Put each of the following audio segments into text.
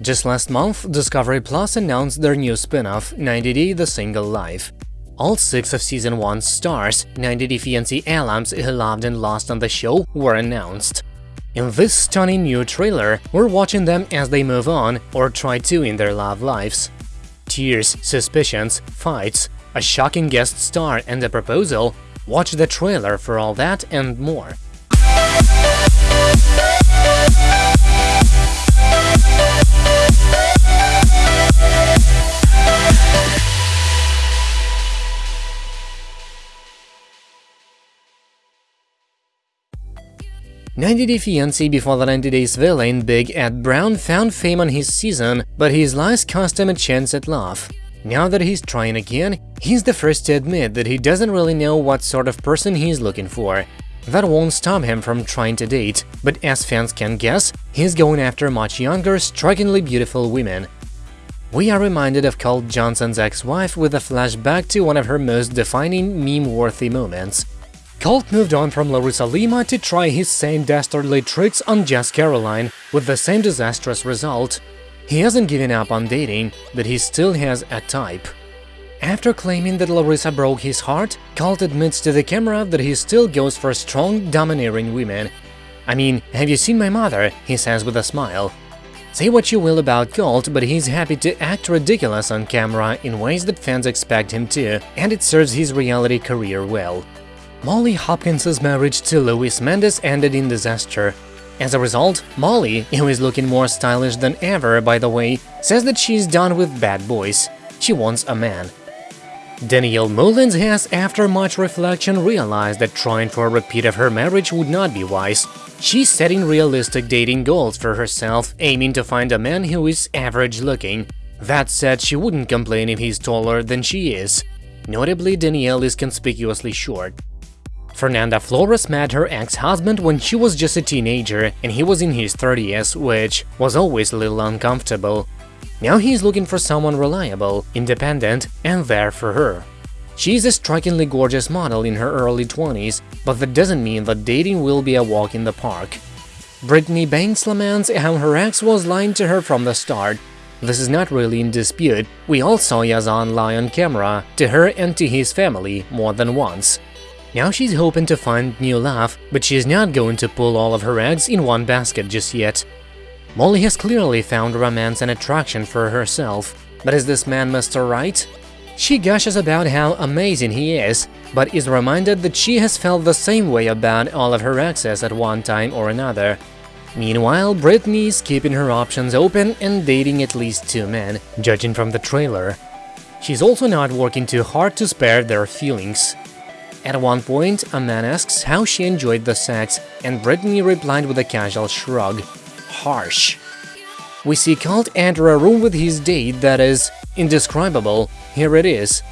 Just last month, Discovery Plus announced their new spin-off, 90 Day The Single Life. All six of Season 1's stars, 90 Day fiancé alums who loved and lost on the show, were announced. In this stunning new trailer, we're watching them as they move on, or try to in their love lives. Tears, suspicions, fights, a shocking guest star and a proposal – watch the trailer for all that and more. 90 Day Fiancé before the 90 Days villain Big Ed Brown found fame on his season, but his lies cost him a chance at love. Now that he's trying again, he's the first to admit that he doesn't really know what sort of person he's looking for. That won't stop him from trying to date, but as fans can guess, he's going after much younger, strikingly beautiful women. We are reminded of Colt Johnson's ex-wife with a flashback to one of her most defining meme-worthy moments. Colt moved on from Larissa Lima to try his same dastardly tricks on Jess Caroline, with the same disastrous result. He hasn't given up on dating, but he still has a type. After claiming that Larissa broke his heart, Colt admits to the camera that he still goes for strong, domineering women. I mean, have you seen my mother? he says with a smile. Say what you will about Colt, but he's happy to act ridiculous on camera in ways that fans expect him to, and it serves his reality career well. Molly Hopkins' marriage to Luis Mendez ended in disaster. As a result, Molly, who is looking more stylish than ever, by the way, says that she's done with bad boys. She wants a man. Danielle Mullins has, after much reflection, realized that trying for a repeat of her marriage would not be wise. She's setting realistic dating goals for herself, aiming to find a man who is average-looking. That said, she wouldn't complain if he's taller than she is. Notably, Danielle is conspicuously short. Fernanda Flores met her ex-husband when she was just a teenager and he was in his 30s, which was always a little uncomfortable. Now he's looking for someone reliable, independent, and there for her. She's a strikingly gorgeous model in her early 20s, but that doesn't mean that dating will be a walk in the park. Brittany Banks laments how her ex was lying to her from the start. This is not really in dispute, we all saw Yazan lie on camera, to her and to his family, more than once. Now she's hoping to find new love, but she's not going to pull all of her eggs in one basket just yet. Molly has clearly found romance and attraction for herself, but is this man Mr. Right? She gushes about how amazing he is, but is reminded that she has felt the same way about all of her exes at one time or another. Meanwhile, Brittany is keeping her options open and dating at least two men, judging from the trailer. She's also not working too hard to spare their feelings. At one point, a man asks how she enjoyed the sex, and Brittany replied with a casual shrug. Harsh. We see Colt enter a room with his date that is indescribable. Here it is.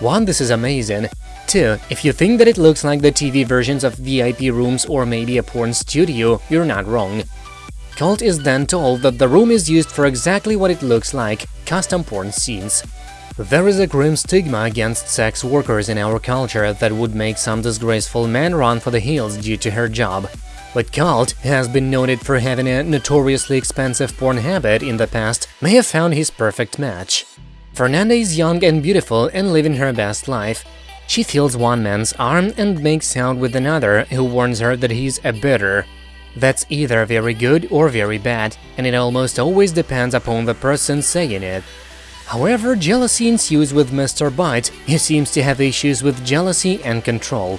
1. This is amazing. 2. If you think that it looks like the TV versions of VIP rooms or maybe a porn studio, you're not wrong. Colt is then told that the room is used for exactly what it looks like – custom porn scenes. There is a grim stigma against sex workers in our culture that would make some disgraceful man run for the hills due to her job. But Colt has been noted for having a notoriously expensive porn habit in the past, may have found his perfect match. Fernanda is young and beautiful and living her best life. She feels one man's arm and makes out with another who warns her that he's a bitter. That's either very good or very bad, and it almost always depends upon the person saying it. However, jealousy ensues with Mr. Bite, who seems to have issues with jealousy and control.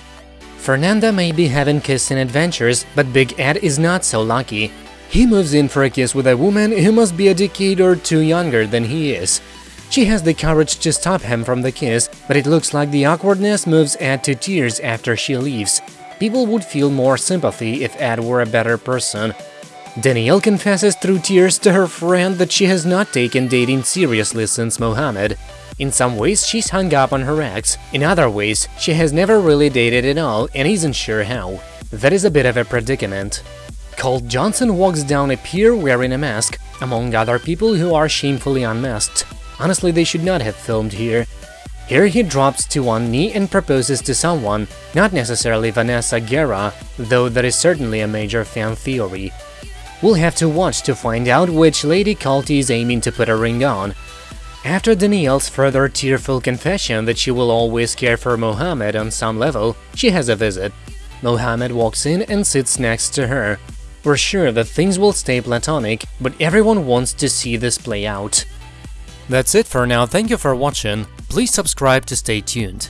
Fernanda may be having kissing adventures, but Big Ed is not so lucky. He moves in for a kiss with a woman who must be a decade or two younger than he is. She has the courage to stop him from the kiss, but it looks like the awkwardness moves Ed to tears after she leaves. People would feel more sympathy if Ed were a better person, Danielle confesses through tears to her friend that she has not taken dating seriously since Mohammed. In some ways, she's hung up on her ex, in other ways, she has never really dated at all and isn't sure how. That is a bit of a predicament. Colt Johnson walks down a pier wearing a mask, among other people who are shamefully unmasked. Honestly, they should not have filmed here. Here he drops to one knee and proposes to someone, not necessarily Vanessa Guerra, though that is certainly a major fan theory. We'll have to watch to find out which Lady Kalti is aiming to put a ring on. After Danielle's further tearful confession that she will always care for Mohammed on some level, she has a visit. Mohammed walks in and sits next to her. We're sure that things will stay platonic, but everyone wants to see this play out. That's it for now, thank you for watching, please subscribe to stay tuned.